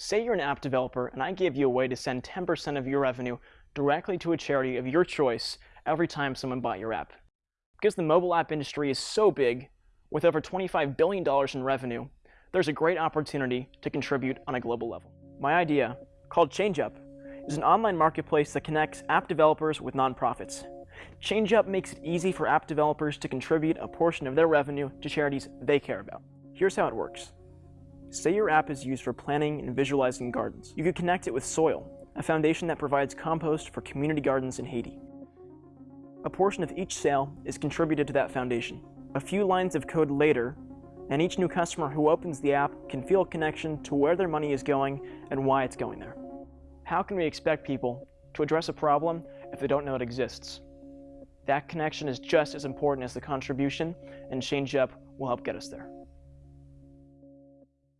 Say you're an app developer and I give you a way to send 10% of your revenue directly to a charity of your choice every time someone bought your app. Because the mobile app industry is so big, with over $25 billion in revenue, there's a great opportunity to contribute on a global level. My idea, called ChangeUp, is an online marketplace that connects app developers with nonprofits. ChangeUp makes it easy for app developers to contribute a portion of their revenue to charities they care about. Here's how it works. Say your app is used for planning and visualizing gardens. You could connect it with Soil, a foundation that provides compost for community gardens in Haiti. A portion of each sale is contributed to that foundation. A few lines of code later, and each new customer who opens the app can feel a connection to where their money is going and why it's going there. How can we expect people to address a problem if they don't know it exists? That connection is just as important as the contribution, and ChangeUp will help get us there.